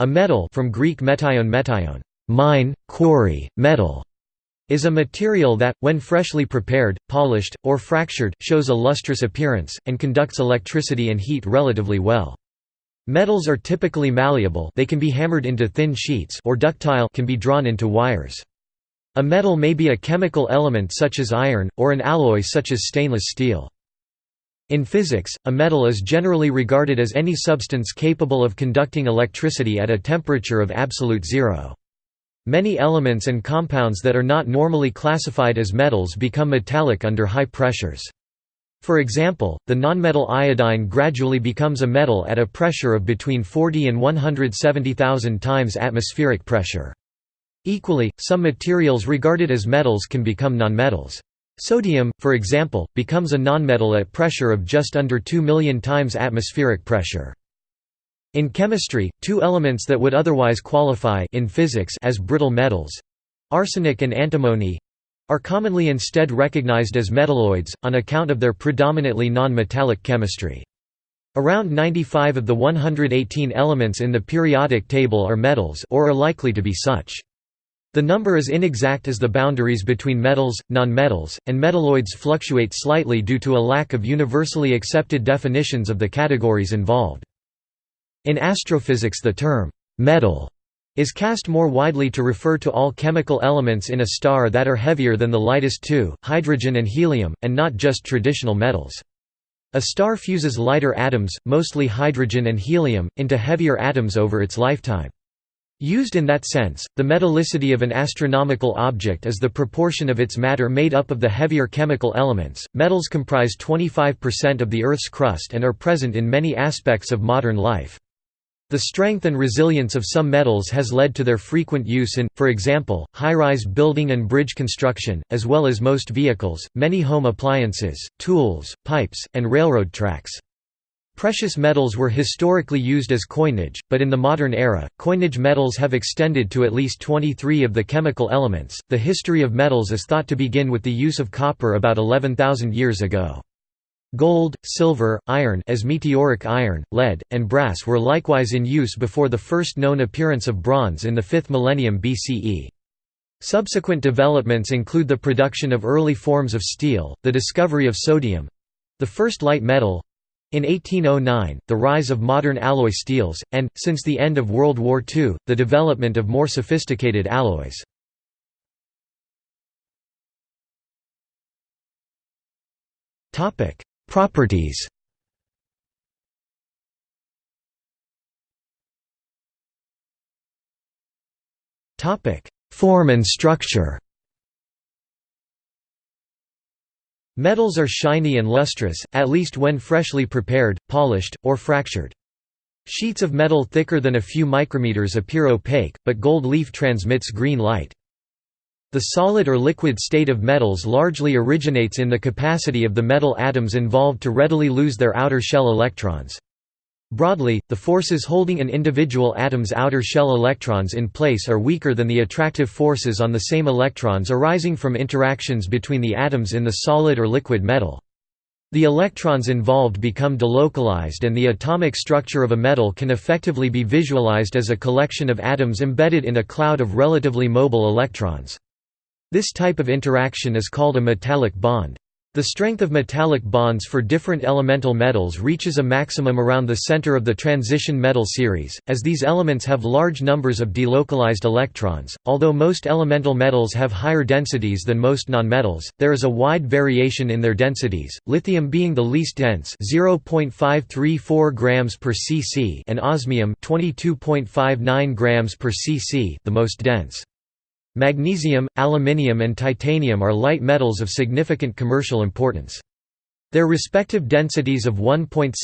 A metal from Greek metion metion, mine, quarry, metal, is a material that, when freshly prepared, polished, or fractured, shows a lustrous appearance, and conducts electricity and heat relatively well. Metals are typically malleable they can be hammered into thin sheets or ductile can be drawn into wires. A metal may be a chemical element such as iron, or an alloy such as stainless steel. In physics, a metal is generally regarded as any substance capable of conducting electricity at a temperature of absolute zero. Many elements and compounds that are not normally classified as metals become metallic under high pressures. For example, the nonmetal iodine gradually becomes a metal at a pressure of between 40 and 170,000 times atmospheric pressure. Equally, some materials regarded as metals can become nonmetals. Sodium, for example, becomes a nonmetal at pressure of just under 2 million times atmospheric pressure. In chemistry, two elements that would otherwise qualify in physics as brittle metals—arsenic and antimony—are commonly instead recognized as metalloids, on account of their predominantly non-metallic chemistry. Around 95 of the 118 elements in the periodic table are metals or are likely to be such. The number is inexact as the boundaries between metals, nonmetals, and metalloids fluctuate slightly due to a lack of universally accepted definitions of the categories involved. In astrophysics the term, metal, is cast more widely to refer to all chemical elements in a star that are heavier than the lightest two, hydrogen and helium, and not just traditional metals. A star fuses lighter atoms, mostly hydrogen and helium, into heavier atoms over its lifetime. Used in that sense, the metallicity of an astronomical object is the proportion of its matter made up of the heavier chemical elements. Metals comprise 25% of the Earth's crust and are present in many aspects of modern life. The strength and resilience of some metals has led to their frequent use in, for example, high-rise building and bridge construction, as well as most vehicles, many home appliances, tools, pipes, and railroad tracks. Precious metals were historically used as coinage, but in the modern era, coinage metals have extended to at least 23 of the chemical elements. The history of metals is thought to begin with the use of copper about 11,000 years ago. Gold, silver, iron as meteoric iron, lead, and brass were likewise in use before the first known appearance of bronze in the 5th millennium BCE. Subsequent developments include the production of early forms of steel, the discovery of sodium—the first light metal, in 1809, the rise of modern alloy steels, and, since the end of World War II, the development of more sophisticated alloys. Properties Form and structure Metals are shiny and lustrous, at least when freshly prepared, polished, or fractured. Sheets of metal thicker than a few micrometers appear opaque, but gold leaf transmits green light. The solid or liquid state of metals largely originates in the capacity of the metal atoms involved to readily lose their outer shell electrons. Broadly, the forces holding an individual atom's outer shell electrons in place are weaker than the attractive forces on the same electrons arising from interactions between the atoms in the solid or liquid metal. The electrons involved become delocalized and the atomic structure of a metal can effectively be visualized as a collection of atoms embedded in a cloud of relatively mobile electrons. This type of interaction is called a metallic bond. The strength of metallic bonds for different elemental metals reaches a maximum around the center of the transition metal series, as these elements have large numbers of delocalized electrons. Although most elemental metals have higher densities than most nonmetals, there is a wide variation in their densities, lithium being the least dense 0.534 grams per cc and osmium 22.59 grams per cc the most dense. Magnesium, aluminium and titanium are light metals of significant commercial importance. Their respective densities of 1.7,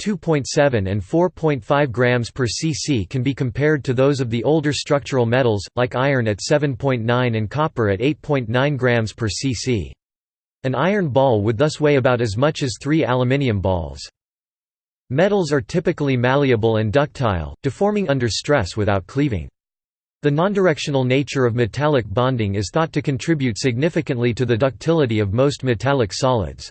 2.7 and 4.5 grams per cc can be compared to those of the older structural metals, like iron at 7.9 and copper at 8.9 grams per cc. An iron ball would thus weigh about as much as three aluminium balls. Metals are typically malleable and ductile, deforming under stress without cleaving. The nondirectional nature of metallic bonding is thought to contribute significantly to the ductility of most metallic solids.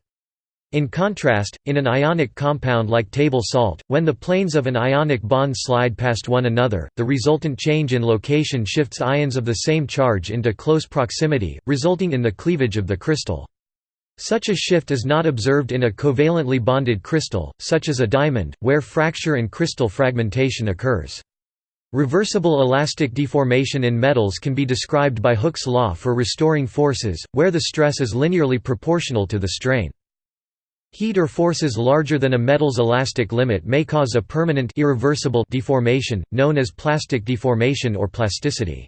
In contrast, in an ionic compound like table salt, when the planes of an ionic bond slide past one another, the resultant change in location shifts ions of the same charge into close proximity, resulting in the cleavage of the crystal. Such a shift is not observed in a covalently bonded crystal, such as a diamond, where fracture and crystal fragmentation occurs. Reversible elastic deformation in metals can be described by Hooke's law for restoring forces, where the stress is linearly proportional to the strain. Heat or forces larger than a metal's elastic limit may cause a permanent irreversible deformation, known as plastic deformation or plasticity.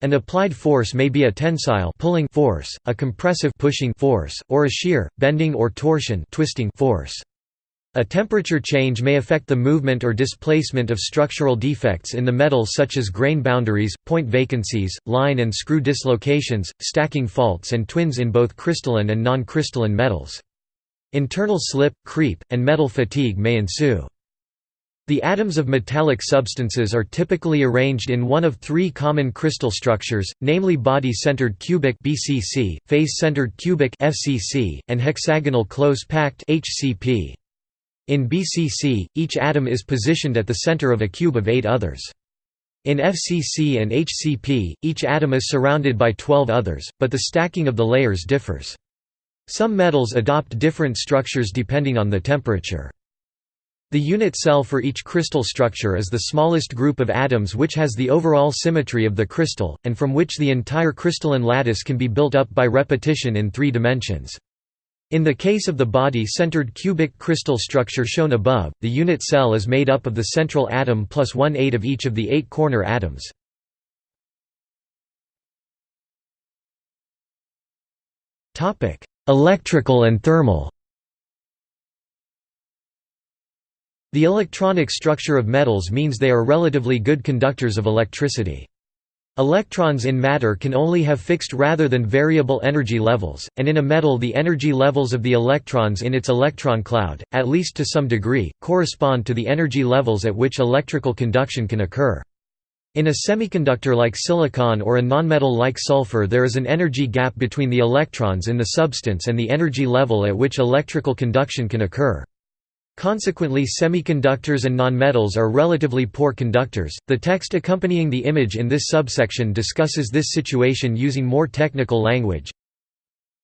An applied force may be a tensile pulling force, a compressive pushing force, or a shear, bending or torsion twisting force. A temperature change may affect the movement or displacement of structural defects in the metal such as grain boundaries, point vacancies, line and screw dislocations, stacking faults and twins in both crystalline and non-crystalline metals. Internal slip, creep, and metal fatigue may ensue. The atoms of metallic substances are typically arranged in one of three common crystal structures, namely body-centered cubic (BCC), face-centered cubic (FCC), and hexagonal close-packed (HCP). In BCC, each atom is positioned at the center of a cube of eight others. In FCC and HCP, each atom is surrounded by 12 others, but the stacking of the layers differs. Some metals adopt different structures depending on the temperature. The unit cell for each crystal structure is the smallest group of atoms which has the overall symmetry of the crystal, and from which the entire crystalline lattice can be built up by repetition in three dimensions. In the case of the body-centered cubic crystal structure shown above, the unit cell is made up of the central atom plus one-eighth of each of the eight corner atoms. Electrical and thermal The electronic structure of metals means they are relatively good conductors of electricity. Electrons in matter can only have fixed rather than variable energy levels, and in a metal the energy levels of the electrons in its electron cloud, at least to some degree, correspond to the energy levels at which electrical conduction can occur. In a semiconductor like silicon or a nonmetal like sulfur there is an energy gap between the electrons in the substance and the energy level at which electrical conduction can occur. Consequently semiconductors and nonmetals are relatively poor conductors. The text accompanying the image in this subsection discusses this situation using more technical language.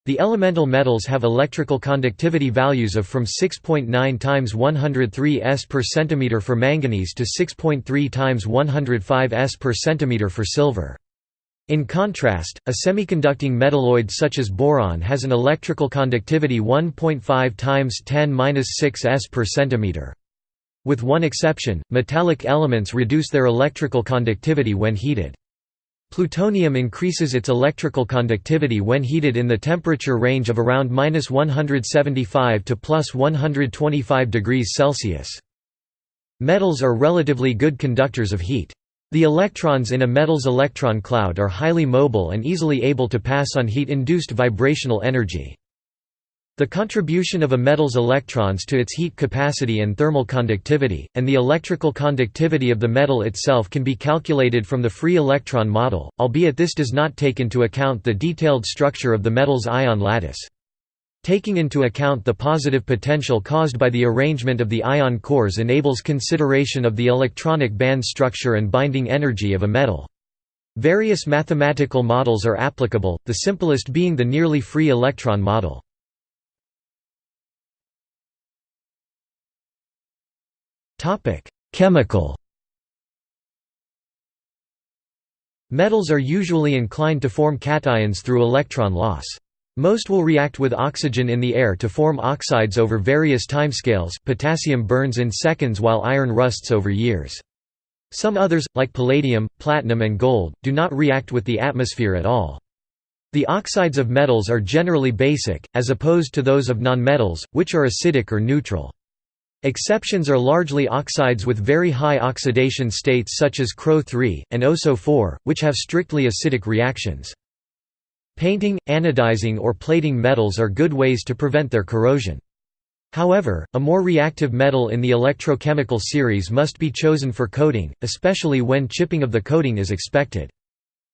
The elemental metals have electrical conductivity values of from 6.9 times 103 s per centimeter for manganese to 6.3 times 105 s per centimeter for silver. In contrast, a semiconducting metalloid such as boron has an electrical conductivity 1.5 times 10^-6 s per centimeter. With one exception, metallic elements reduce their electrical conductivity when heated. Plutonium increases its electrical conductivity when heated in the temperature range of around 175 to plus 125 degrees Celsius. Metals are relatively good conductors of heat. The electrons in a metal's electron cloud are highly mobile and easily able to pass on heat-induced vibrational energy. The contribution of a metal's electrons to its heat capacity and thermal conductivity, and the electrical conductivity of the metal itself can be calculated from the free electron model, albeit this does not take into account the detailed structure of the metal's ion lattice. Taking into account the positive potential caused by the arrangement of the ion cores enables consideration of the electronic band structure and binding energy of a metal. Various mathematical models are applicable, the simplest being the nearly free electron model. Chemical. Metals are usually inclined to form cations through electron loss. Most will react with oxygen in the air to form oxides over various timescales potassium burns in seconds while iron rusts over years. Some others, like palladium, platinum and gold, do not react with the atmosphere at all. The oxides of metals are generally basic, as opposed to those of nonmetals, which are acidic or neutral. Exceptions are largely oxides with very high oxidation states such as CrO3, and OSO4, which have strictly acidic reactions. Painting, anodizing or plating metals are good ways to prevent their corrosion. However, a more reactive metal in the electrochemical series must be chosen for coating, especially when chipping of the coating is expected.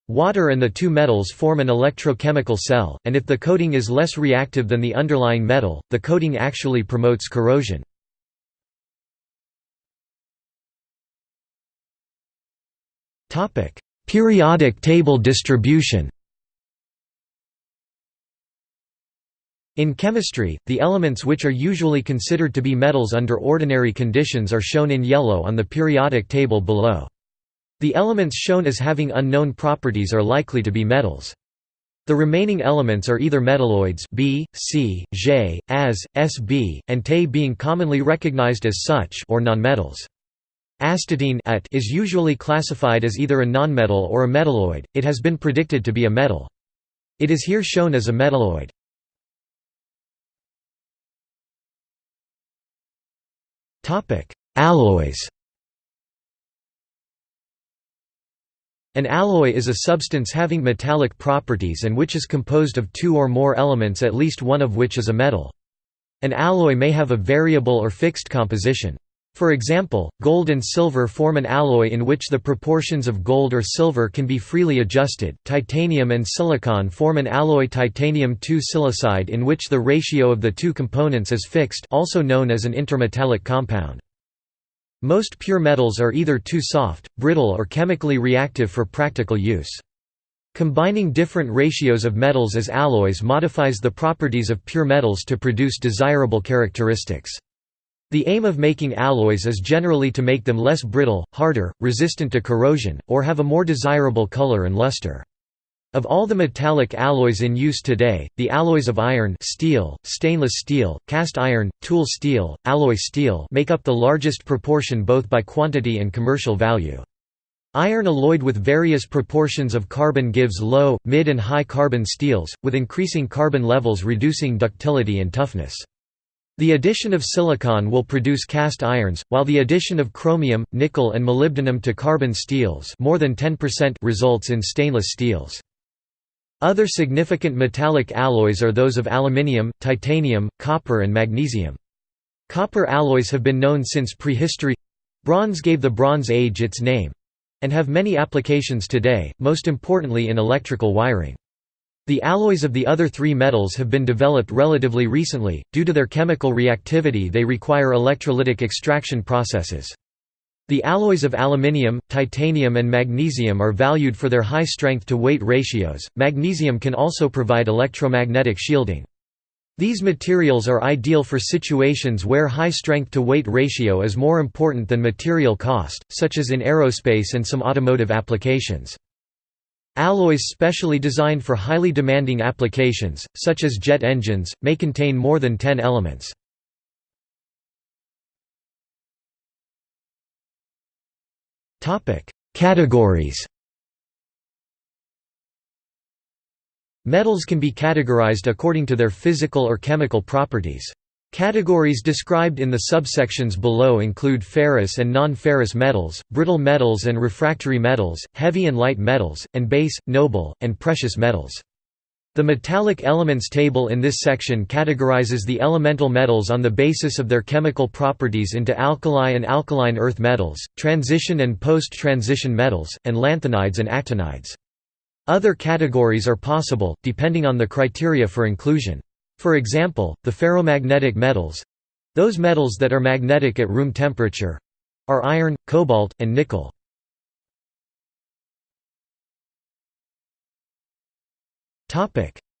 Water and the two metals form an electrochemical cell, and if the coating is less reactive than the underlying metal, the coating actually promotes corrosion. Periodic table distribution In chemistry, the elements which are usually considered to be metals under ordinary conditions are shown in yellow on the periodic table below. The elements shown as having unknown properties are likely to be metals. The remaining elements are either metalloids B, C, J, As, Sb, and Te being commonly recognized as such or nonmetals. Astatine is usually classified as either a nonmetal or a metalloid, it has been predicted to be a metal. It is here shown as a metalloid. Alloys An alloy is a substance having metallic properties and which is composed of two or more elements at least one of which is a metal. An alloy may have a variable or fixed composition. For example, gold and silver form an alloy in which the proportions of gold or silver can be freely adjusted. Titanium and silicon form an alloy titanium 2 silicide in which the ratio of the two components is fixed, also known as an intermetallic compound. Most pure metals are either too soft, brittle or chemically reactive for practical use. Combining different ratios of metals as alloys modifies the properties of pure metals to produce desirable characteristics. The aim of making alloys is generally to make them less brittle, harder, resistant to corrosion, or have a more desirable color and luster. Of all the metallic alloys in use today, the alloys of iron steel, stainless steel, cast iron, tool steel, alloy steel make up the largest proportion both by quantity and commercial value. Iron alloyed with various proportions of carbon gives low, mid and high carbon steels, with increasing carbon levels reducing ductility and toughness. The addition of silicon will produce cast irons, while the addition of chromium, nickel and molybdenum to carbon steels more than 10% results in stainless steels. Other significant metallic alloys are those of aluminium, titanium, copper and magnesium. Copper alloys have been known since prehistory bronze gave the Bronze Age its name and have many applications today, most importantly in electrical wiring. The alloys of the other three metals have been developed relatively recently, due to their chemical reactivity they require electrolytic extraction processes. The alloys of aluminium, titanium and magnesium are valued for their high strength to weight ratios. Magnesium can also provide electromagnetic shielding. These materials are ideal for situations where high strength to weight ratio is more important than material cost, such as in aerospace and some automotive applications. Alloys specially designed for highly demanding applications, such as jet engines, may contain more than 10 elements. Categories Metals can be categorized according to their physical or chemical properties. Categories described in the subsections below include ferrous and non-ferrous metals, brittle metals and refractory metals, heavy and light metals, and base, noble, and precious metals. The metallic elements table in this section categorizes the elemental metals on the basis of their chemical properties into alkali and alkaline earth metals, transition and post-transition metals, and lanthanides and actinides. Other categories are possible, depending on the criteria for inclusion. For example, the ferromagnetic metals—those metals that are magnetic at room temperature—are iron, cobalt, and nickel.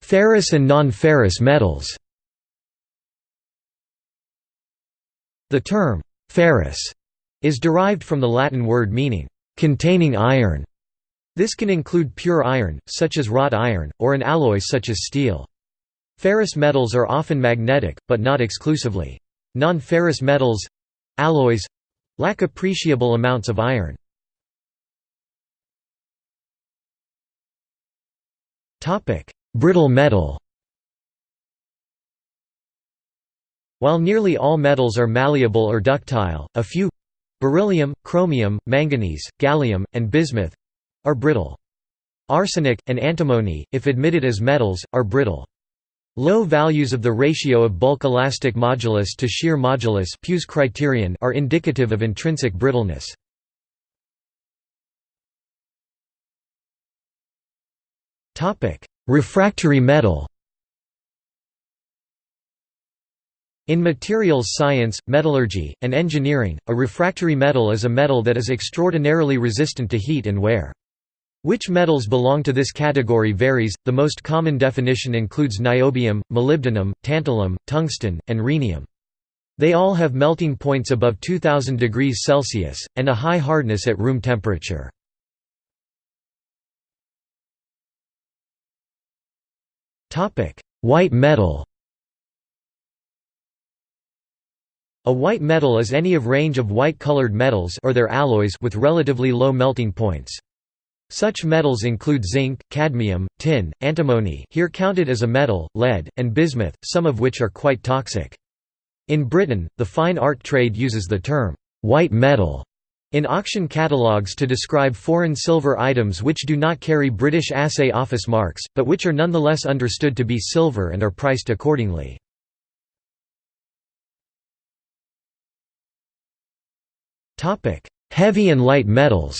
Ferrous and non-ferrous metals The term, ferrous, is derived from the Latin word meaning, containing iron. This can include pure iron, such as wrought iron, or an alloy such as steel. Ferrous metals are often magnetic, but not exclusively. Non-ferrous metals—alloys—lack appreciable amounts of iron. Brittle metal While nearly all metals are malleable or ductile, a few—beryllium, chromium, manganese, gallium, and bismuth—are brittle. Arsenic, and antimony, if admitted as metals, are brittle. Low values of the ratio of bulk elastic modulus to shear modulus Pugh's criterion are indicative of intrinsic brittleness. Refractory metal In materials science, metallurgy, and engineering, a refractory metal is a metal that is extraordinarily resistant to heat and wear. Which metals belong to this category varies, the most common definition includes niobium, molybdenum, tantalum, tungsten, and rhenium. They all have melting points above 2000 degrees Celsius, and a high hardness at room temperature. White metal A white metal is any of range of white-colored metals or their alloys with relatively low melting points. Such metals include zinc, cadmium, tin, antimony here counted as a metal, lead, and bismuth, some of which are quite toxic. In Britain, the fine art trade uses the term, "'white metal' in auction catalogues to describe foreign silver items which do not carry British Assay Office marks, but which are nonetheless understood to be silver and are priced accordingly. Heavy and light metals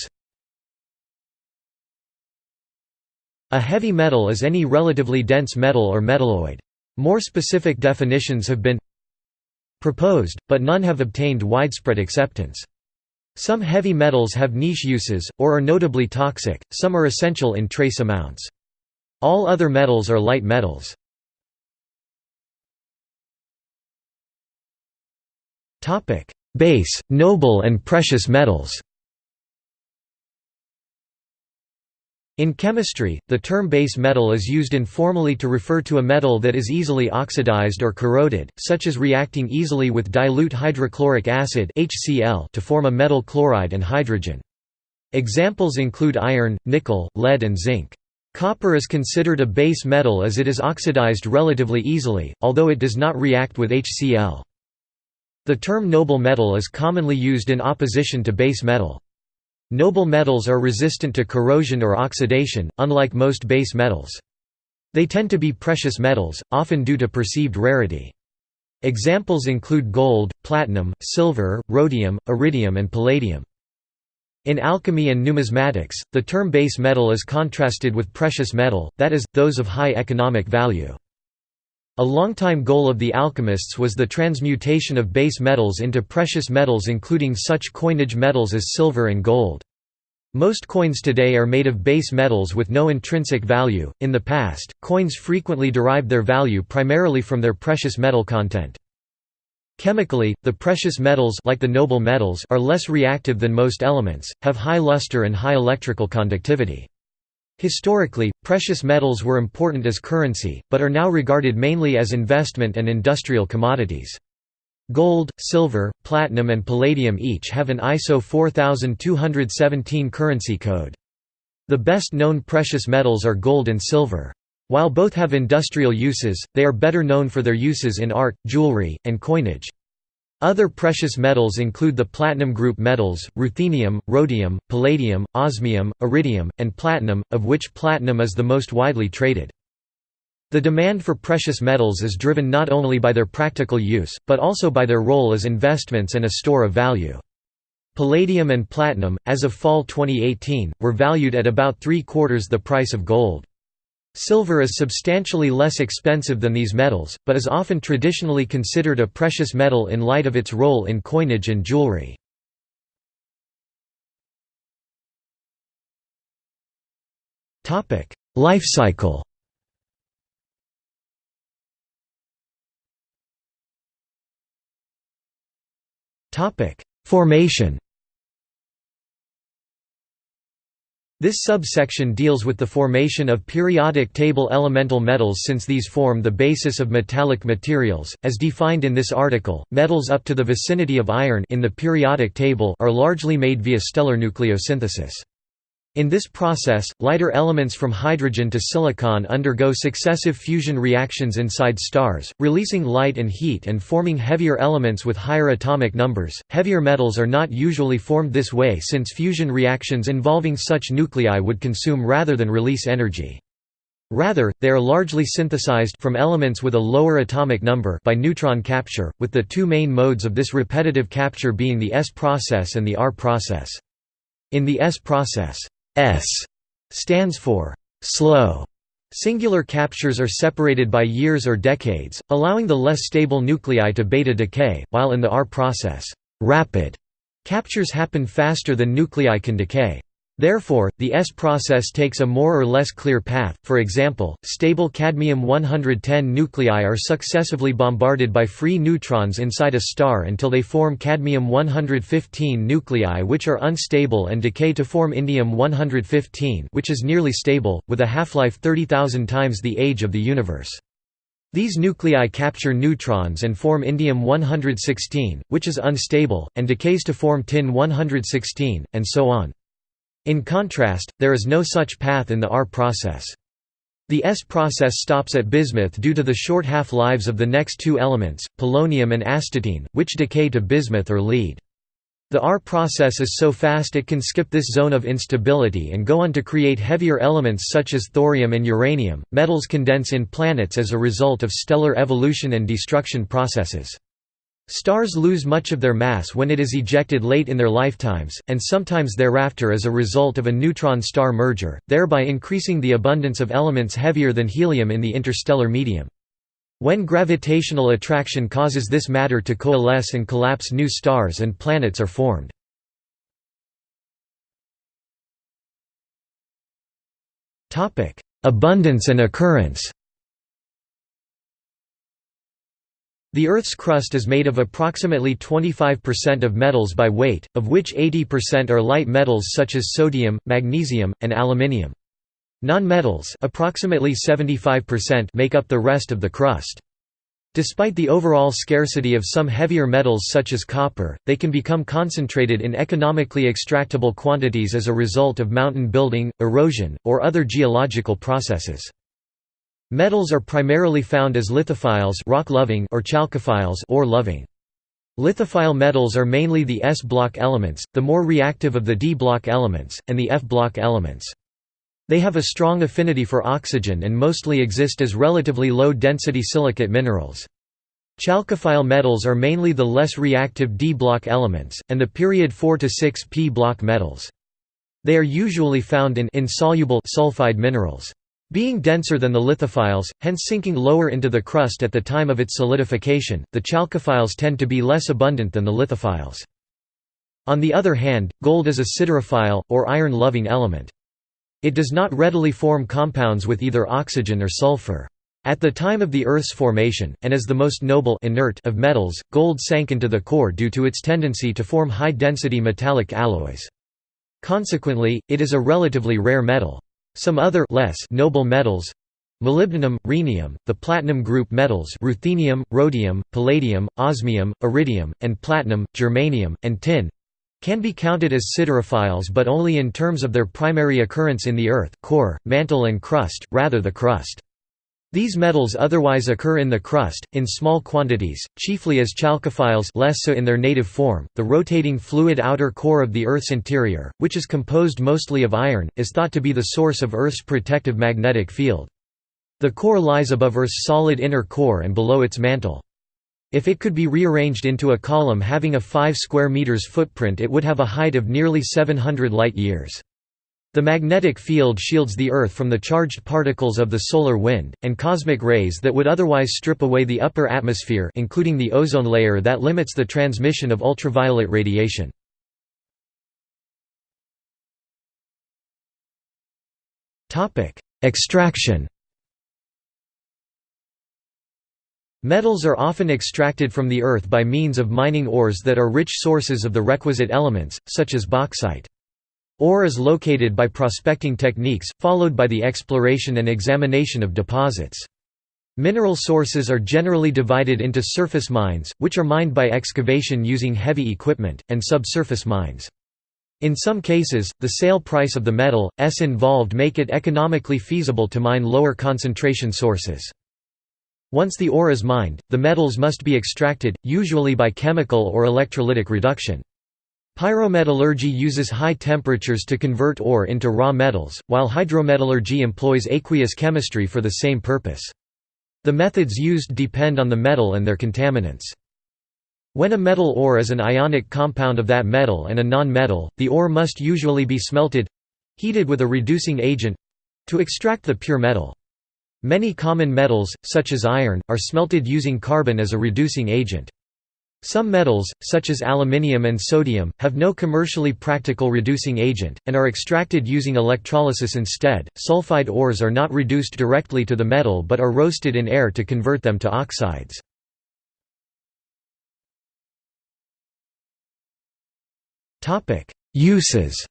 A heavy metal is any relatively dense metal or metalloid. More specific definitions have been proposed, but none have obtained widespread acceptance. Some heavy metals have niche uses, or are notably toxic, some are essential in trace amounts. All other metals are light metals. Base, noble and precious metals In chemistry, the term base metal is used informally to refer to a metal that is easily oxidized or corroded, such as reacting easily with dilute hydrochloric acid HCl to form a metal chloride and hydrogen. Examples include iron, nickel, lead and zinc. Copper is considered a base metal as it is oxidized relatively easily, although it does not react with HCl. The term noble metal is commonly used in opposition to base metal. Noble metals are resistant to corrosion or oxidation, unlike most base metals. They tend to be precious metals, often due to perceived rarity. Examples include gold, platinum, silver, rhodium, iridium and palladium. In alchemy and numismatics, the term base metal is contrasted with precious metal, that is, those of high economic value. A longtime goal of the alchemists was the transmutation of base metals into precious metals including such coinage metals as silver and gold. Most coins today are made of base metals with no intrinsic value. In the past, coins frequently derived their value primarily from their precious metal content. Chemically, the precious metals like the noble metals are less reactive than most elements, have high luster and high electrical conductivity. Historically, precious metals were important as currency, but are now regarded mainly as investment and industrial commodities. Gold, silver, platinum and palladium each have an ISO 4217 currency code. The best known precious metals are gold and silver. While both have industrial uses, they are better known for their uses in art, jewelry, and coinage. Other precious metals include the platinum group metals, ruthenium, rhodium, palladium, osmium, iridium, and platinum, of which platinum is the most widely traded. The demand for precious metals is driven not only by their practical use, but also by their role as investments and a store of value. Palladium and platinum, as of fall 2018, were valued at about three-quarters the price of gold. Silver is substantially less expensive than these metals, but is often traditionally considered a precious metal in light of its role in coinage and jewelry. Life cycle Formation This subsection deals with the formation of periodic table elemental metals since these form the basis of metallic materials. As defined in this article, metals up to the vicinity of iron in the periodic table are largely made via stellar nucleosynthesis. In this process, lighter elements from hydrogen to silicon undergo successive fusion reactions inside stars, releasing light and heat and forming heavier elements with higher atomic numbers. Heavier metals are not usually formed this way since fusion reactions involving such nuclei would consume rather than release energy. Rather, they are largely synthesized from elements with a lower atomic number by neutron capture, with the two main modes of this repetitive capture being the S process and the R process. In the S process, S stands for slow, Singular captures are separated by years or decades, allowing the less stable nuclei to beta decay, while in the R process, rapid captures happen faster than nuclei can decay. Therefore, the S process takes a more or less clear path, for example, stable cadmium-110 nuclei are successively bombarded by free neutrons inside a star until they form cadmium-115 nuclei which are unstable and decay to form indium-115 which is nearly stable, with a half-life 30,000 times the age of the universe. These nuclei capture neutrons and form indium-116, which is unstable, and decays to form tin-116, and so on. In contrast, there is no such path in the R process. The S process stops at bismuth due to the short half-lives of the next two elements, polonium and astatine, which decay to bismuth or lead. The R process is so fast it can skip this zone of instability and go on to create heavier elements such as thorium and uranium. Metals condense in planets as a result of stellar evolution and destruction processes. Stars lose much of their mass when it is ejected late in their lifetimes, and sometimes thereafter as a result of a neutron-star merger, thereby increasing the abundance of elements heavier than helium in the interstellar medium. When gravitational attraction causes this matter to coalesce and collapse new stars and planets are formed. Abundance and occurrence The Earth's crust is made of approximately 25% of metals by weight, of which 80% are light metals such as sodium, magnesium, and aluminium. Non-metals approximately 75% make up the rest of the crust. Despite the overall scarcity of some heavier metals such as copper, they can become concentrated in economically extractable quantities as a result of mountain building, erosion, or other geological processes. Metals are primarily found as lithophiles rock-loving or chalcophiles ore-loving. Lithophile metals are mainly the S-block elements, the more reactive of the D-block elements, and the F-block elements. They have a strong affinity for oxygen and mostly exist as relatively low-density silicate minerals. Chalcophile metals are mainly the less reactive D-block elements, and the period 4 to 6 p-block metals. They are usually found in insoluble sulfide minerals. Being denser than the lithophiles, hence sinking lower into the crust at the time of its solidification, the chalcophiles tend to be less abundant than the lithophiles. On the other hand, gold is a siderophile, or iron-loving element. It does not readily form compounds with either oxygen or sulfur. At the time of the Earth's formation, and as the most noble inert of metals, gold sank into the core due to its tendency to form high-density metallic alloys. Consequently, it is a relatively rare metal. Some other less noble metals molybdenum, rhenium, the platinum group metals ruthenium, rhodium, palladium, osmium, iridium, and platinum, germanium, and tin can be counted as siderophiles but only in terms of their primary occurrence in the earth core, mantle and crust, rather the crust. These metals otherwise occur in the crust, in small quantities, chiefly as chalcophiles less so in their native form. The rotating fluid outer core of the Earth's interior, which is composed mostly of iron, is thought to be the source of Earth's protective magnetic field. The core lies above Earth's solid inner core and below its mantle. If it could be rearranged into a column having a 5 square meters footprint it would have a height of nearly 700 light-years. The magnetic field shields the Earth from the charged particles of the solar wind, and cosmic rays that would otherwise strip away the upper atmosphere including the ozone layer that limits the transmission of ultraviolet radiation. Extraction Metals are often extracted from the Earth by means of mining ores that are rich sources of the requisite elements, such as bauxite. Ore is located by prospecting techniques, followed by the exploration and examination of deposits. Mineral sources are generally divided into surface mines, which are mined by excavation using heavy equipment, and subsurface mines. In some cases, the sale price of the metal, s involved make it economically feasible to mine lower concentration sources. Once the ore is mined, the metals must be extracted, usually by chemical or electrolytic reduction. Pyrometallurgy uses high temperatures to convert ore into raw metals, while hydrometallurgy employs aqueous chemistry for the same purpose. The methods used depend on the metal and their contaminants. When a metal ore is an ionic compound of that metal and a non-metal, the ore must usually be smelted—heated with a reducing agent—to extract the pure metal. Many common metals, such as iron, are smelted using carbon as a reducing agent. Some metals, such as aluminium and sodium, have no commercially practical reducing agent, and are extracted using electrolysis instead. Sulfide ores are not reduced directly to the metal but are roasted in air to convert them to oxides. Uses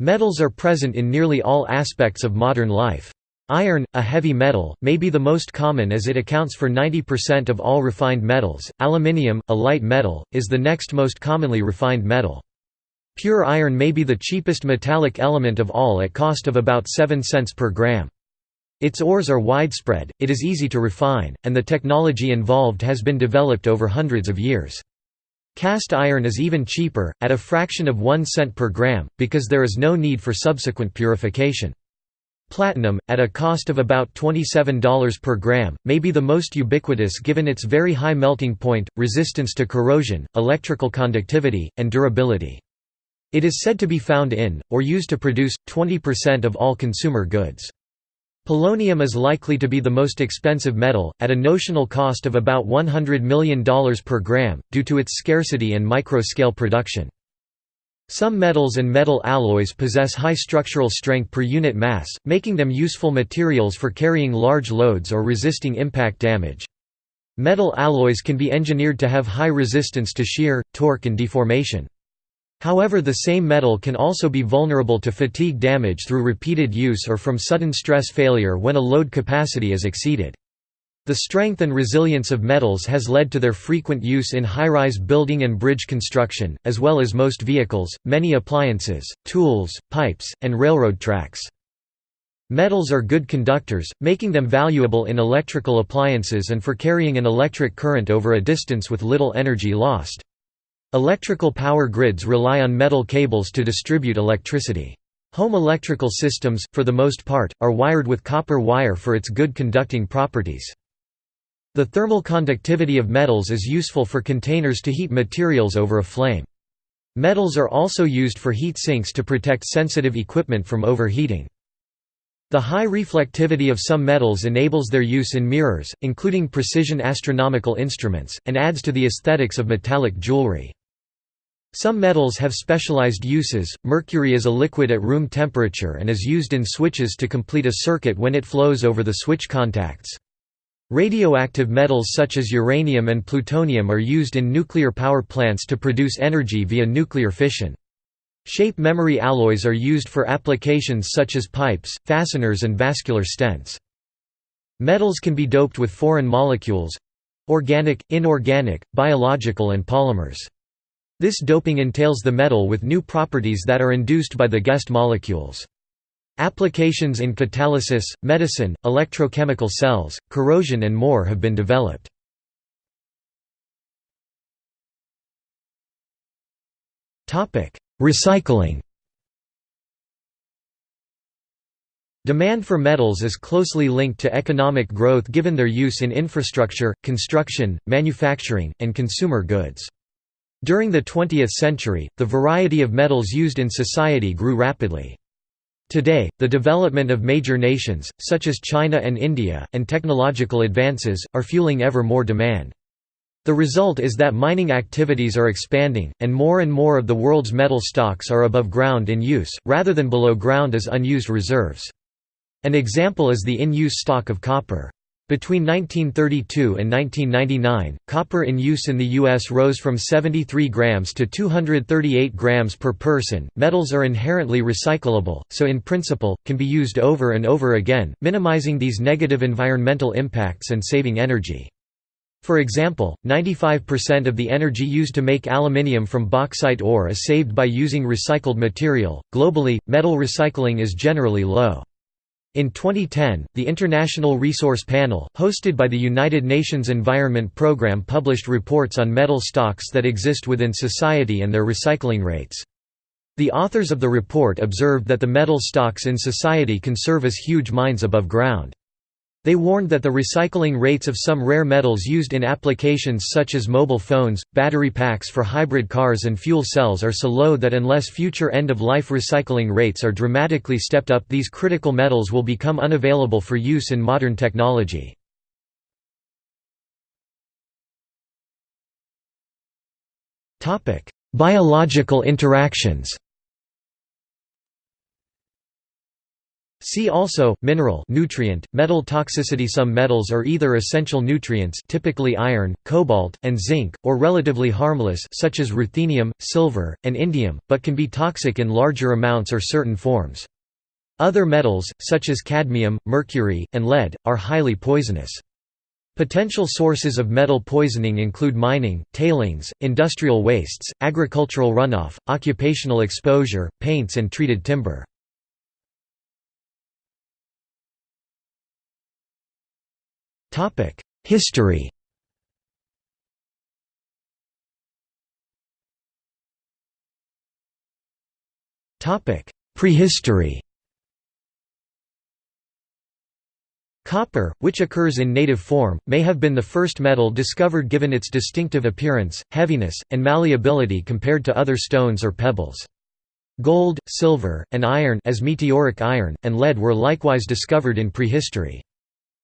Metals are present in nearly all aspects of modern life. Iron, a heavy metal, may be the most common as it accounts for 90% of all refined metals. Aluminium, a light metal, is the next most commonly refined metal. Pure iron may be the cheapest metallic element of all at cost of about 7 cents per gram. Its ores are widespread, it is easy to refine, and the technology involved has been developed over hundreds of years. Cast iron is even cheaper, at a fraction of 1 cent per gram, because there is no need for subsequent purification. Platinum, at a cost of about $27 per gram, may be the most ubiquitous given its very high melting point, resistance to corrosion, electrical conductivity, and durability. It is said to be found in, or used to produce, 20% of all consumer goods. Polonium is likely to be the most expensive metal, at a notional cost of about $100 million per gram, due to its scarcity and micro-scale production. Some metals and metal alloys possess high structural strength per unit mass, making them useful materials for carrying large loads or resisting impact damage. Metal alloys can be engineered to have high resistance to shear, torque and deformation. However the same metal can also be vulnerable to fatigue damage through repeated use or from sudden stress failure when a load capacity is exceeded. The strength and resilience of metals has led to their frequent use in high-rise building and bridge construction, as well as most vehicles, many appliances, tools, pipes, and railroad tracks. Metals are good conductors, making them valuable in electrical appliances and for carrying an electric current over a distance with little energy lost. Electrical power grids rely on metal cables to distribute electricity. Home electrical systems, for the most part, are wired with copper wire for its good conducting properties. The thermal conductivity of metals is useful for containers to heat materials over a flame. Metals are also used for heat sinks to protect sensitive equipment from overheating. The high reflectivity of some metals enables their use in mirrors, including precision astronomical instruments, and adds to the aesthetics of metallic jewelry. Some metals have specialized uses, mercury is a liquid at room temperature and is used in switches to complete a circuit when it flows over the switch contacts. Radioactive metals such as uranium and plutonium are used in nuclear power plants to produce energy via nuclear fission. Shape memory alloys are used for applications such as pipes, fasteners and vascular stents. Metals can be doped with foreign molecules—organic, inorganic, biological and polymers. This doping entails the metal with new properties that are induced by the guest molecules. Applications in catalysis, medicine, electrochemical cells, corrosion and more have been developed. Recycling Demand for metals is closely linked to economic growth given their use in infrastructure, construction, manufacturing, and consumer goods. During the 20th century, the variety of metals used in society grew rapidly. Today, the development of major nations, such as China and India, and technological advances, are fueling ever more demand. The result is that mining activities are expanding, and more and more of the world's metal stocks are above ground in use, rather than below ground as unused reserves. An example is the in-use stock of copper. Between 1932 and 1999, copper in use in the U.S. rose from 73 grams to 238 grams per person. Metals are inherently recyclable, so in principle, can be used over and over again, minimizing these negative environmental impacts and saving energy. For example, 95% of the energy used to make aluminium from bauxite ore is saved by using recycled material. Globally, metal recycling is generally low. In 2010, the International Resource Panel, hosted by the United Nations Environment Programme published reports on metal stocks that exist within society and their recycling rates. The authors of the report observed that the metal stocks in society can serve as huge mines above ground. They warned that the recycling rates of some rare metals used in applications such as mobile phones, battery packs for hybrid cars and fuel cells are so low that unless future end-of-life recycling rates are dramatically stepped up these critical metals will become unavailable for use in modern technology. Biological interactions See also mineral nutrient metal toxicity. Some metals are either essential nutrients typically iron cobalt and zinc or relatively harmless such as ruthenium silver and indium but can be toxic in larger amounts or certain forms. Other metals such as cadmium mercury and lead are highly poisonous. Potential sources of metal poisoning include mining, tailings, industrial wastes, agricultural runoff, occupational exposure, paints and treated timber. History Topic: Prehistory Copper, which occurs in native form, may have been the first metal discovered given its distinctive appearance, heaviness, and malleability compared to other stones or pebbles. Gold, silver, and iron as meteoric iron, and lead were likewise discovered in prehistory.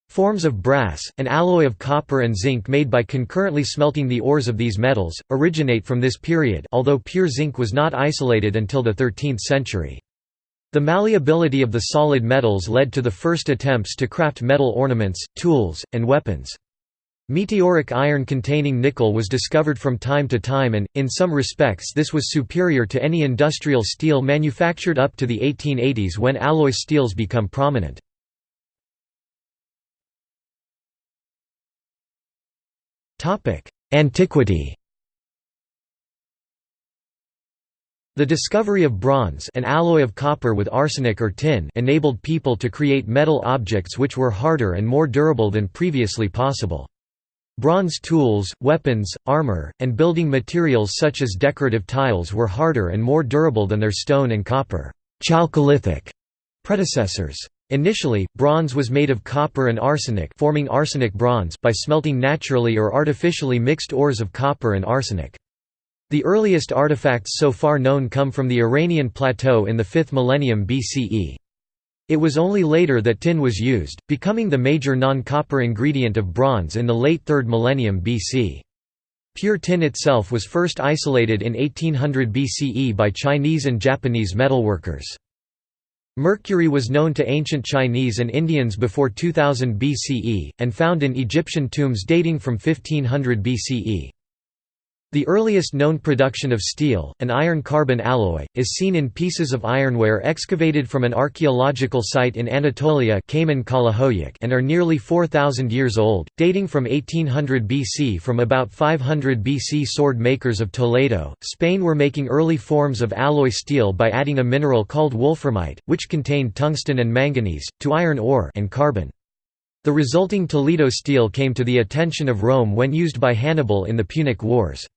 Forms of brass, an alloy of copper and zinc made by concurrently smelting the ores of these metals, originate from this period although pure zinc was not isolated until the 13th century. The malleability of the solid metals led to the first attempts to craft metal ornaments, tools, and weapons. Meteoric iron containing nickel was discovered from time to time and, in some respects this was superior to any industrial steel manufactured up to the 1880s when alloy steels become prominent. Antiquity The discovery of bronze an alloy of copper with arsenic or tin enabled people to create metal objects which were harder and more durable than previously possible. Bronze tools, weapons, armor, and building materials such as decorative tiles were harder and more durable than their stone and copper Chalcolithic predecessors. Initially, bronze was made of copper and arsenic forming arsenic bronze by smelting naturally or artificially mixed ores of copper and arsenic. The earliest artifacts so far known come from the Iranian plateau in the 5th millennium BCE. It was only later that tin was used, becoming the major non-copper ingredient of bronze in the late 3rd millennium BC. Pure tin itself was first isolated in 1800 BCE by Chinese and Japanese metalworkers. Mercury was known to ancient Chinese and Indians before 2000 BCE, and found in Egyptian tombs dating from 1500 BCE. The earliest known production of steel, an iron-carbon alloy, is seen in pieces of ironware excavated from an archaeological site in Anatolia and are nearly 4,000 years old, dating from 1800 BC From about 500 BC sword makers of Toledo, Spain were making early forms of alloy steel by adding a mineral called wolframite, which contained tungsten and manganese, to iron ore and carbon. The resulting Toledo steel came to the attention of Rome when used by Hannibal in the Punic Wars.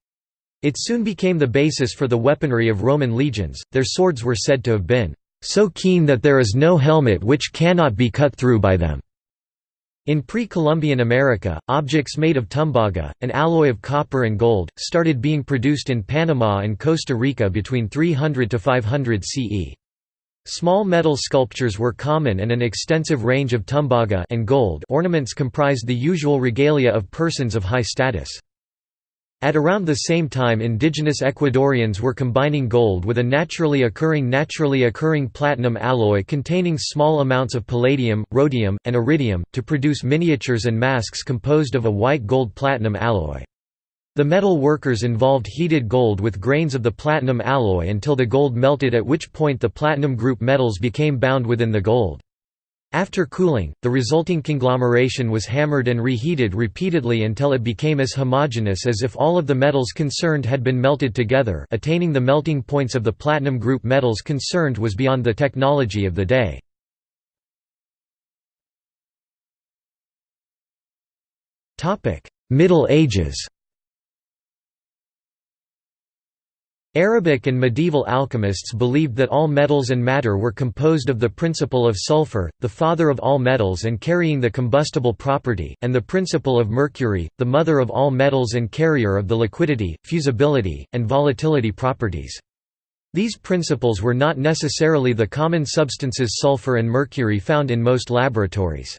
It soon became the basis for the weaponry of Roman legions, their swords were said to have been, "...so keen that there is no helmet which cannot be cut through by them." In pre-Columbian America, objects made of tumbaga, an alloy of copper and gold, started being produced in Panama and Costa Rica between 300 to 500 CE. Small metal sculptures were common and an extensive range of tumbaga and gold ornaments comprised the usual regalia of persons of high status. At around the same time indigenous Ecuadorians were combining gold with a naturally occurring naturally occurring platinum alloy containing small amounts of palladium, rhodium, and iridium, to produce miniatures and masks composed of a white gold platinum alloy. The metal workers involved heated gold with grains of the platinum alloy until the gold melted at which point the platinum group metals became bound within the gold. After cooling, the resulting conglomeration was hammered and reheated repeatedly until it became as homogeneous as if all of the metals concerned had been melted together attaining the melting points of the platinum group metals concerned was beyond the technology of the day. Middle Ages Arabic and medieval alchemists believed that all metals and matter were composed of the principle of sulfur, the father of all metals and carrying the combustible property, and the principle of mercury, the mother of all metals and carrier of the liquidity, fusibility, and volatility properties. These principles were not necessarily the common substances sulfur and mercury found in most laboratories.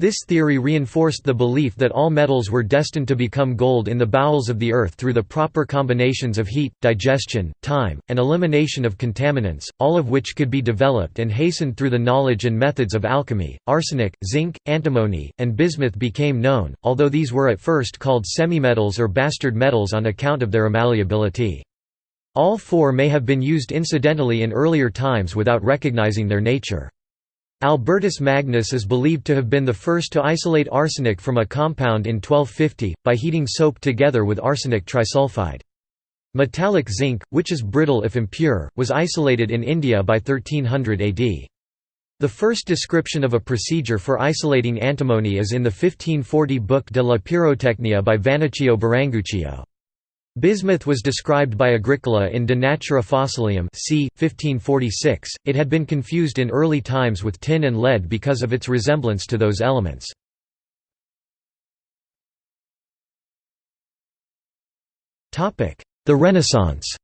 This theory reinforced the belief that all metals were destined to become gold in the bowels of the earth through the proper combinations of heat, digestion, time, and elimination of contaminants, all of which could be developed and hastened through the knowledge and methods of alchemy. Arsenic, zinc, antimony, and bismuth became known, although these were at first called semimetals or bastard metals on account of their malleability. All four may have been used incidentally in earlier times without recognizing their nature. Albertus Magnus is believed to have been the first to isolate arsenic from a compound in 1250, by heating soap together with arsenic trisulfide. Metallic zinc, which is brittle if impure, was isolated in India by 1300 AD. The first description of a procedure for isolating antimony is in the 1540 book De la Pyrotechnia by Vannoccio Biringuccio. Bismuth was described by Agricola in De Natura Fossilium c. 1546. It had been confused in early times with tin and lead because of its resemblance to those elements. The Renaissance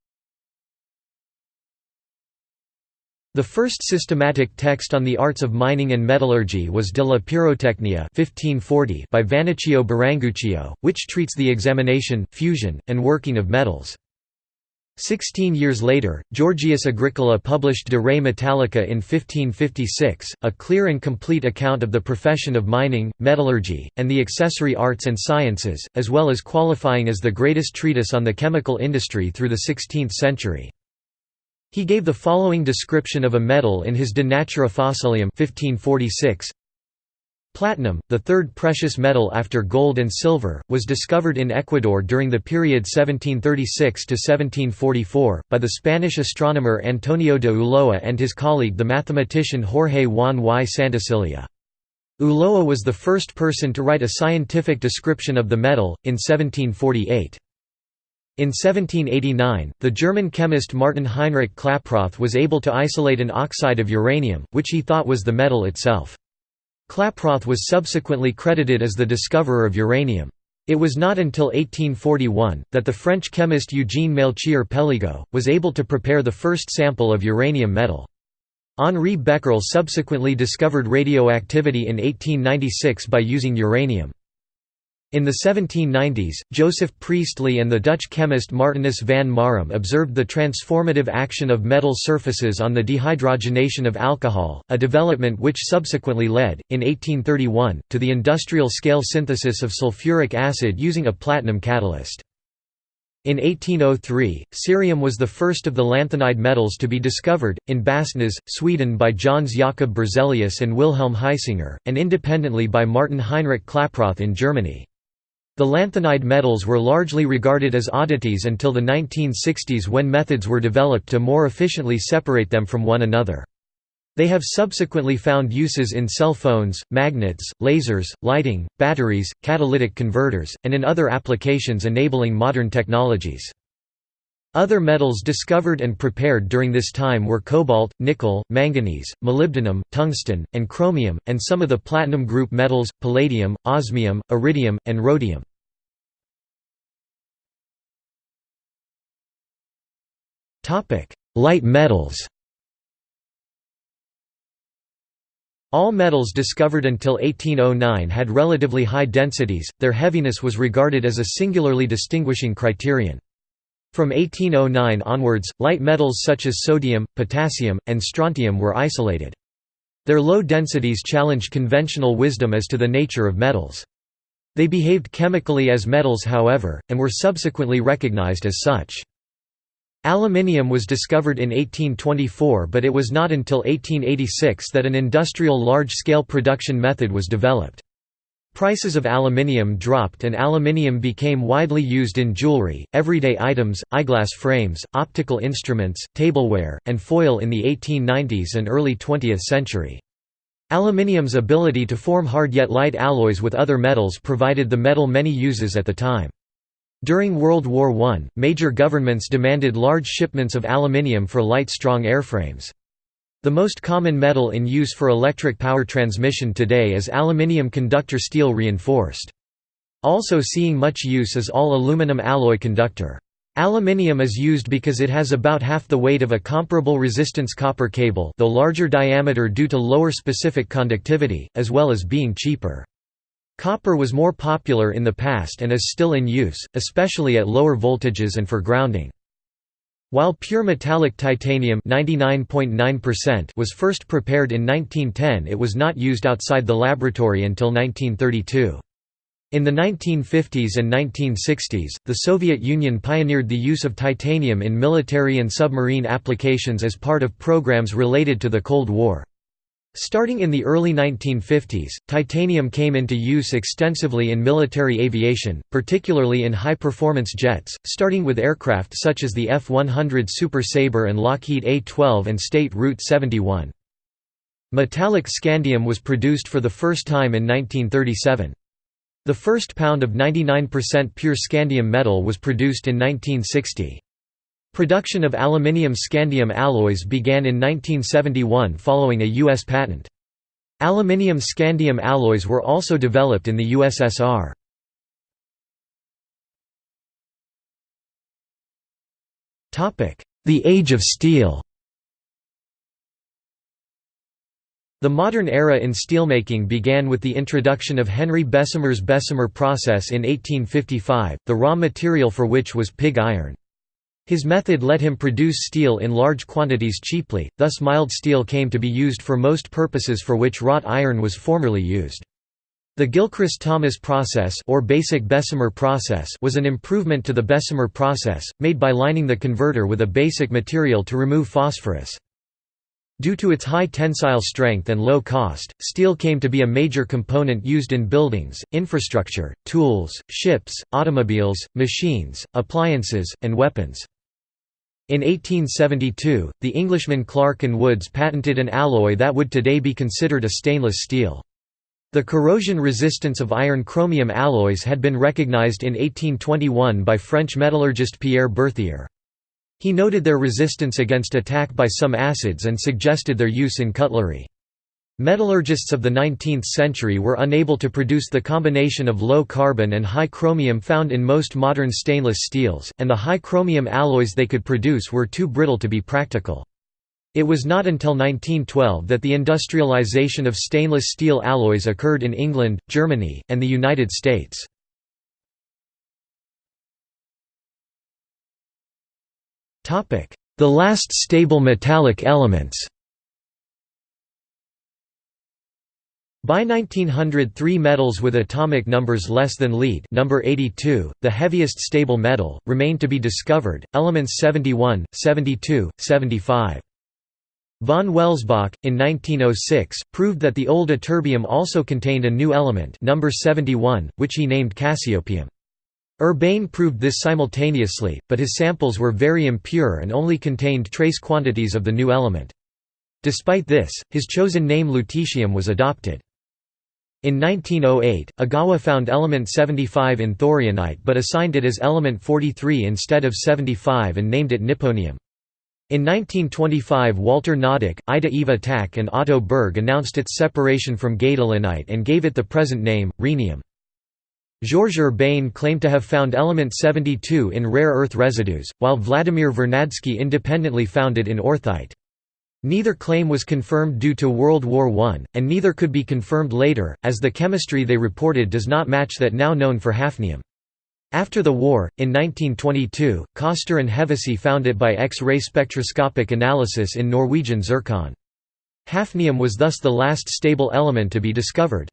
The first systematic text on the arts of mining and metallurgy was De la Pyrotechnia 1540 by Vannoccio Biringuccio, which treats the examination, fusion, and working of metals. Sixteen years later, Georgius Agricola published De Re Metallica in 1556, a clear and complete account of the profession of mining, metallurgy, and the accessory arts and sciences, as well as qualifying as the greatest treatise on the chemical industry through the 16th century. He gave the following description of a metal in his De Natura Fossilium 1546. Platinum, the third precious metal after gold and silver, was discovered in Ecuador during the period 1736–1744, by the Spanish astronomer Antonio de Ulloa and his colleague the mathematician Jorge Juan y Santacilia. Ulloa was the first person to write a scientific description of the metal, in 1748. In 1789, the German chemist Martin Heinrich Klaproth was able to isolate an oxide of uranium, which he thought was the metal itself. Klaproth was subsequently credited as the discoverer of uranium. It was not until 1841, that the French chemist Eugène Melchior Péligot, was able to prepare the first sample of uranium metal. Henri Becquerel subsequently discovered radioactivity in 1896 by using uranium. In the 1790s, Joseph Priestley and the Dutch chemist Martinus van Marum observed the transformative action of metal surfaces on the dehydrogenation of alcohol, a development which subsequently led, in 1831, to the industrial-scale synthesis of sulfuric acid using a platinum catalyst. In 1803, cerium was the first of the lanthanide metals to be discovered, in Bastnäs, Sweden by Jöns Jakob Berzelius and Wilhelm Hisinger, and independently by Martin Heinrich Klaproth in Germany. The lanthanide metals were largely regarded as oddities until the 1960s when methods were developed to more efficiently separate them from one another. They have subsequently found uses in cell phones, magnets, lasers, lighting, batteries, catalytic converters, and in other applications enabling modern technologies. Other metals discovered and prepared during this time were cobalt, nickel, manganese, molybdenum, tungsten, and chromium, and some of the platinum group metals, palladium, osmium, iridium, and rhodium. Light metals All metals discovered until 1809 had relatively high densities, their heaviness was regarded as a singularly distinguishing criterion. From 1809 onwards, light metals such as sodium, potassium, and strontium were isolated. Their low densities challenged conventional wisdom as to the nature of metals. They behaved chemically as metals however, and were subsequently recognized as such. Aluminium was discovered in 1824 but it was not until 1886 that an industrial large-scale production method was developed. Prices of aluminium dropped and aluminium became widely used in jewelry, everyday items, eyeglass frames, optical instruments, tableware, and foil in the 1890s and early 20th century. Aluminium's ability to form hard yet light alloys with other metals provided the metal many uses at the time. During World War I, major governments demanded large shipments of aluminium for light strong airframes. The most common metal in use for electric power transmission today is aluminium conductor steel reinforced. Also seeing much use is all aluminum alloy conductor. Aluminium is used because it has about half the weight of a comparable resistance copper cable though larger diameter due to lower specific conductivity, as well as being cheaper. Copper was more popular in the past and is still in use, especially at lower voltages and for grounding. While pure metallic titanium 99.9% was first prepared in 1910 it was not used outside the laboratory until 1932. In the 1950s and 1960s, the Soviet Union pioneered the use of titanium in military and submarine applications as part of programs related to the Cold War. Starting in the early 1950s, titanium came into use extensively in military aviation, particularly in high-performance jets, starting with aircraft such as the F-100 Super Sabre and Lockheed A-12 and State Route 71. Metallic scandium was produced for the first time in 1937. The first pound of 99% pure scandium metal was produced in 1960. Production of aluminium scandium alloys began in 1971 following a U.S. patent. Aluminium scandium alloys were also developed in the USSR. The Age of Steel The modern era in steelmaking began with the introduction of Henry Bessemer's Bessemer process in 1855, the raw material for which was pig iron. His method let him produce steel in large quantities cheaply, thus mild steel came to be used for most purposes for which wrought iron was formerly used. The Gilchrist-Thomas process or basic Bessemer process was an improvement to the Bessemer process, made by lining the converter with a basic material to remove phosphorus. Due to its high tensile strength and low cost, steel came to be a major component used in buildings, infrastructure, tools, ships, automobiles, machines, appliances, and weapons. In 1872, the Englishman Clark and Woods patented an alloy that would today be considered a stainless steel. The corrosion resistance of iron-chromium alloys had been recognized in 1821 by French metallurgist Pierre Berthier. He noted their resistance against attack by some acids and suggested their use in cutlery. Metallurgists of the 19th century were unable to produce the combination of low carbon and high chromium found in most modern stainless steels, and the high chromium alloys they could produce were too brittle to be practical. It was not until 1912 that the industrialization of stainless steel alloys occurred in England, Germany, and the United States. The last stable metallic elements By 1900 three metals with atomic numbers less than lead number 82, the heaviest stable metal, remained to be discovered, elements 71, 72, 75. Von Welsbach, in 1906, proved that the old ytterbium also contained a new element number 71, which he named Cassiopeium. Urbain proved this simultaneously, but his samples were very impure and only contained trace quantities of the new element. Despite this, his chosen name lutetium was adopted. In 1908, Ogawa found element 75 in thorianite but assigned it as element 43 instead of 75 and named it nipponium. In 1925 Walter Noddack, Ida Eva Tack and Otto Berg announced its separation from gadolinite and gave it the present name, rhenium. Georges Urbain claimed to have found element 72 in rare earth residues, while Vladimir Vernadsky independently found it in orthite. Neither claim was confirmed due to World War I, and neither could be confirmed later, as the chemistry they reported does not match that now known for hafnium. After the war, in 1922, Coster and Hevesy found it by X-ray spectroscopic analysis in Norwegian zircon. Hafnium was thus the last stable element to be discovered.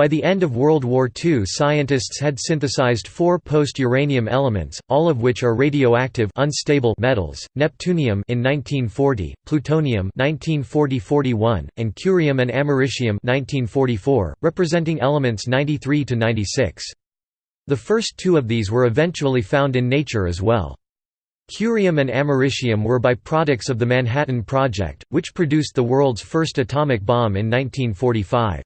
By the end of World War II scientists had synthesized four post-uranium elements, all of which are radioactive unstable metals, neptunium in 1940, plutonium 1940-41, and curium and americium 1944, representing elements 93 to 96. The first two of these were eventually found in nature as well. Curium and americium were byproducts of the Manhattan Project, which produced the world's first atomic bomb in 1945.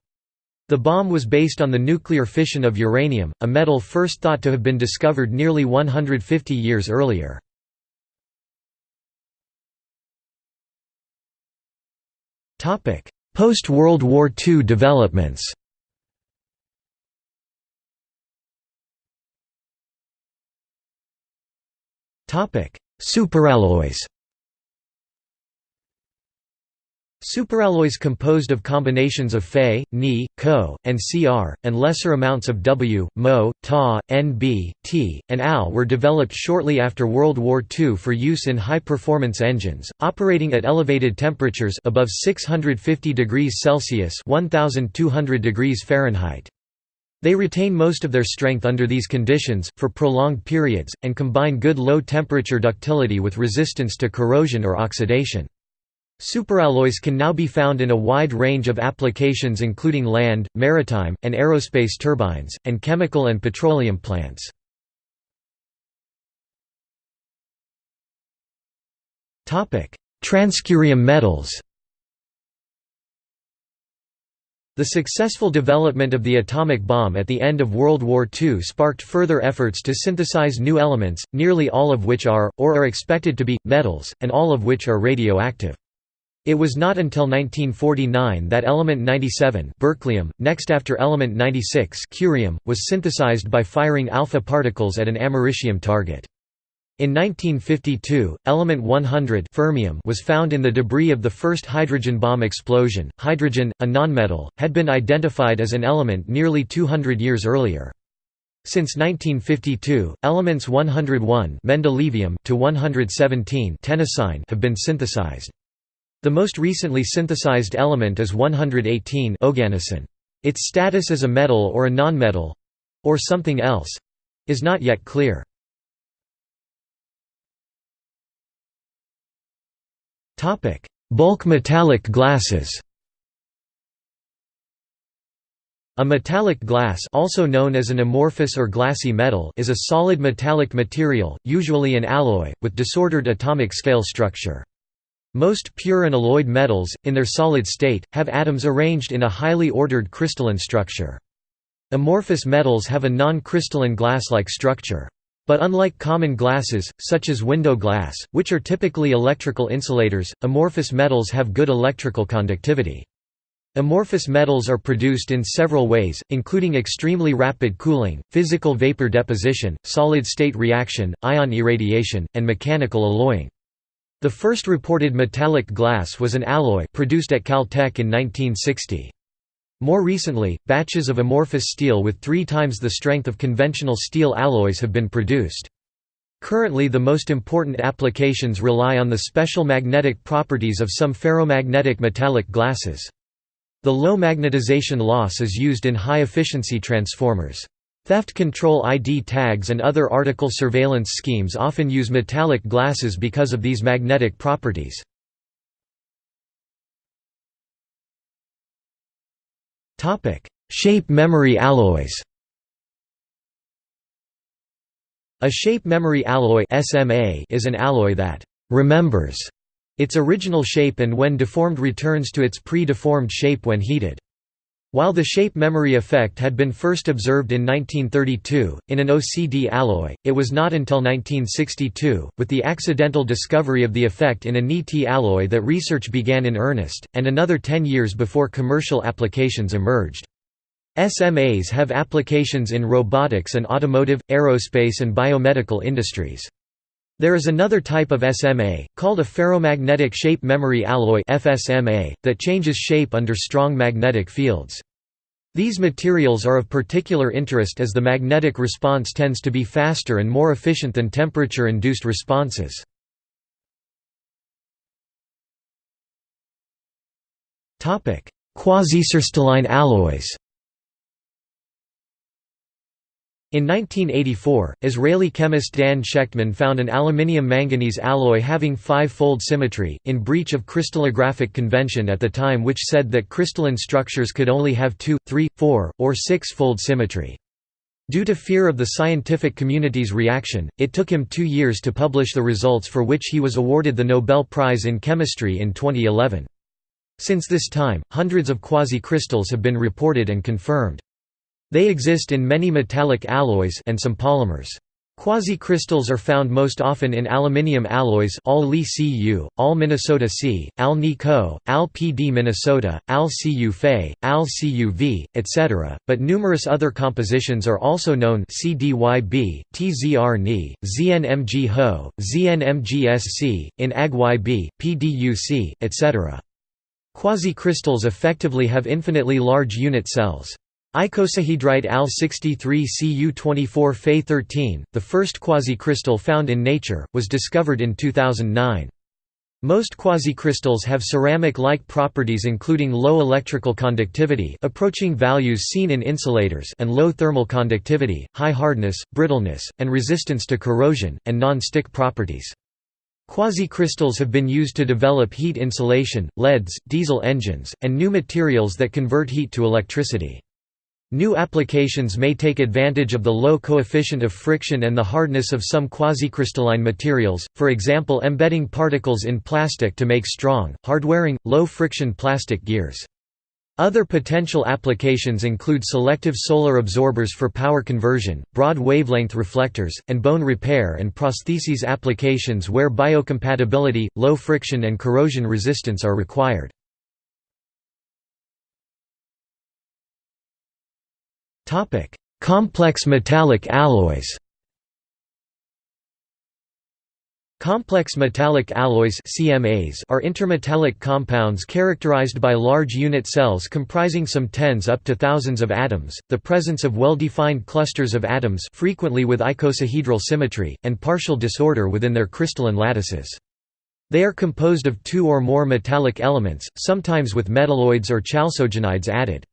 The bomb was based on the nuclear fission of uranium, a metal first thought to have been discovered nearly 150 years earlier. Post-World War II developments Superalloys Superalloys composed of combinations of Fe, Ni, Co, and Cr, and lesser amounts of W, Mo, Ta, Nb, T, and Al were developed shortly after World War II for use in high-performance engines, operating at elevated temperatures above 650 degrees Celsius 1200 degrees Fahrenheit. They retain most of their strength under these conditions, for prolonged periods, and combine good low-temperature ductility with resistance to corrosion or oxidation. Superalloys can now be found in a wide range of applications including land, maritime, and aerospace turbines, and chemical and petroleum plants. Transcurium metals The successful development of the atomic bomb at the end of World War II sparked further efforts to synthesize new elements, nearly all of which are, or are expected to be, metals, and all of which are radioactive. It was not until 1949 that element 97 berkelium, next after element 96 curium, was synthesized by firing alpha particles at an americium target. In 1952, element 100 fermium was found in the debris of the first hydrogen bomb explosion. Hydrogen, a nonmetal, had been identified as an element nearly 200 years earlier. Since 1952, elements 101 mendelevium to 117 tennessine have been synthesized. The most recently synthesized element is 118 oganesson. Its status as a metal or a nonmetal—or something else—is not yet clear. Bulk metallic glasses A metallic glass also known as an amorphous or glassy metal is a solid metallic material, usually an alloy, with disordered atomic scale structure. Most pure and alloyed metals, in their solid state, have atoms arranged in a highly ordered crystalline structure. Amorphous metals have a non-crystalline glass-like structure. But unlike common glasses, such as window glass, which are typically electrical insulators, amorphous metals have good electrical conductivity. Amorphous metals are produced in several ways, including extremely rapid cooling, physical vapor deposition, solid-state reaction, ion irradiation, and mechanical alloying. The first reported metallic glass was an alloy produced at Caltech in 1960. More recently, batches of amorphous steel with three times the strength of conventional steel alloys have been produced. Currently the most important applications rely on the special magnetic properties of some ferromagnetic metallic glasses. The low magnetization loss is used in high-efficiency transformers. Theft control ID tags and other article surveillance schemes often use metallic glasses because of these magnetic properties. Shape memory alloys A shape memory alloy is an alloy that «remembers» its original shape and when deformed returns to its pre-deformed shape when heated. While the shape memory effect had been first observed in 1932, in an OCD alloy, it was not until 1962, with the accidental discovery of the effect in a Ni-Ti alloy that research began in earnest, and another ten years before commercial applications emerged. SMAs have applications in robotics and automotive, aerospace and biomedical industries. There is another type of SMA, called a ferromagnetic shape memory alloy that changes shape under strong magnetic fields. These materials are of particular interest as the magnetic response tends to be faster and more efficient than temperature-induced responses. Topic: Quasicrystalline alloys In 1984, Israeli chemist Dan Shechtman found an aluminium-manganese alloy having five-fold symmetry, in breach of crystallographic convention at the time which said that crystalline structures could only have two, three, four, or six-fold symmetry. Due to fear of the scientific community's reaction, it took him two years to publish the results for which he was awarded the Nobel Prize in Chemistry in 2011. Since this time, hundreds of quasi-crystals have been reported and confirmed. They exist in many metallic alloys and some polymers. Quasi-crystals are found most often in aluminium alloys Al Li Cu, Al Minnesota C, Al Ni Co, Al PD Minnesota, Al Cu Fe, Al Cu V, etc., but numerous other compositions are also known CDYB, TZR Ni, ZNMG Ho, ZNMGSC, in AgYB, PDUC, etc. Quasi-crystals effectively have infinitely large unit cells. Icosahedrite Al-63 Cu24 Fe13, the first quasi-crystal found in nature, was discovered in 2009. Most quasi-crystals have ceramic-like properties including low electrical conductivity approaching values seen in insulators and low thermal conductivity, high hardness, brittleness, and resistance to corrosion, and non-stick properties. Quasi-crystals have been used to develop heat insulation, LEDs, diesel engines, and new materials that convert heat to electricity. New applications may take advantage of the low coefficient of friction and the hardness of some quasicrystalline materials, for example embedding particles in plastic to make strong, hard-wearing, low-friction plastic gears. Other potential applications include selective solar absorbers for power conversion, broad wavelength reflectors, and bone repair and prostheses applications where biocompatibility, low friction and corrosion resistance are required. Topic: Complex metallic alloys. Complex metallic alloys CMAs are intermetallic compounds characterized by large unit cells comprising some tens up to thousands of atoms, the presence of well-defined clusters of atoms frequently with icosahedral symmetry, and partial disorder within their crystalline lattices. They are composed of two or more metallic elements, sometimes with metalloids or chalcogenides added.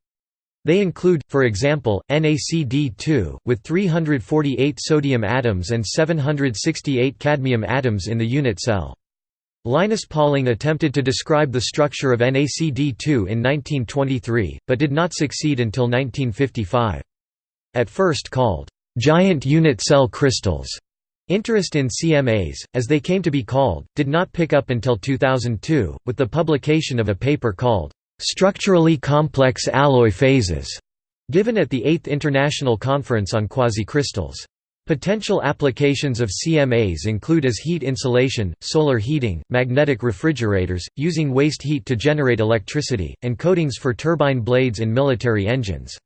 They include, for example, NaCd2, with 348 sodium atoms and 768 cadmium atoms in the unit cell. Linus Pauling attempted to describe the structure of NaCd2 in 1923, but did not succeed until 1955. At first called, "...giant unit cell crystals", Interest in CMAs, as they came to be called, did not pick up until 2002, with the publication of a paper called, structurally complex alloy phases, given at the 8th International Conference on Quasicrystals. Potential applications of CMAs include as heat insulation, solar heating, magnetic refrigerators, using waste heat to generate electricity, and coatings for turbine blades in military engines.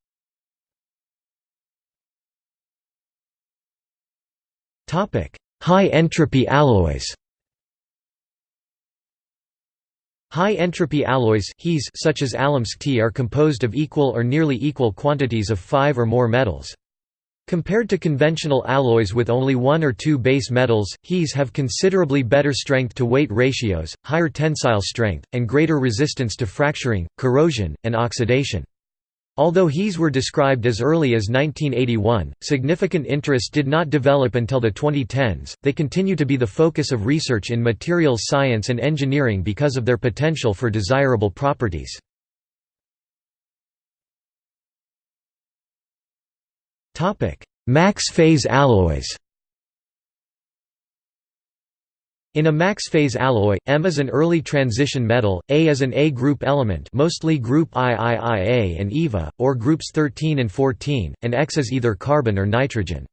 High entropy alloys High-entropy alloys such as alumsk are composed of equal or nearly equal quantities of five or more metals. Compared to conventional alloys with only one or two base metals, He's have considerably better strength-to-weight ratios, higher tensile strength, and greater resistance to fracturing, corrosion, and oxidation. Although He's were described as early as 1981, significant interest did not develop until the 2010s. They continue to be the focus of research in materials science and engineering because of their potential for desirable properties. Topic: Max phase alloys. In a max-phase alloy, M is an early transition metal, A is an A-group element mostly group IIIA and EVA, or groups 13 and 14, and X is either carbon or nitrogen.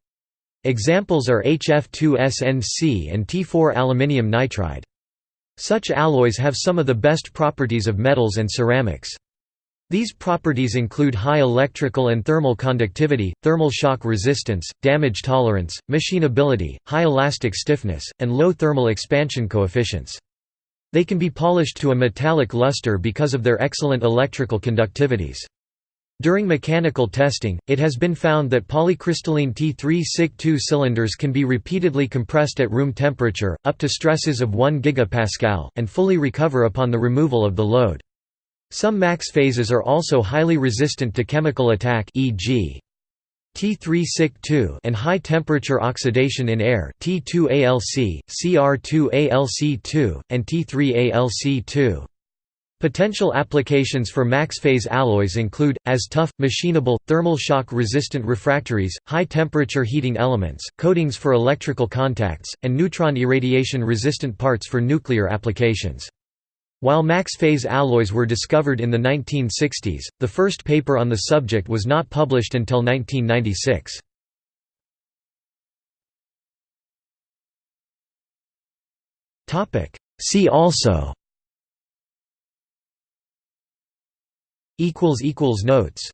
Examples are HF2SNC and T4 aluminium nitride. Such alloys have some of the best properties of metals and ceramics. These properties include high electrical and thermal conductivity, thermal shock resistance, damage tolerance, machinability, high elastic stiffness, and low thermal expansion coefficients. They can be polished to a metallic luster because of their excellent electrical conductivities. During mechanical testing, it has been found that polycrystalline T3 SiC2 cylinders can be repeatedly compressed at room temperature, up to stresses of 1 GPa, and fully recover upon the removal of the load. Some max phases are also highly resistant to chemical attack e.g. T3-SiC2 and high temperature oxidation in air T2ALC, CR2ALC2, and T3ALC2. Potential applications for max-phase alloys include, as tough, machinable, thermal shock-resistant refractories, high-temperature heating elements, coatings for electrical contacts, and neutron irradiation-resistant parts for nuclear applications. While max phase alloys were discovered in the 1960s, the first paper on the subject was not published until 1996. See also Notes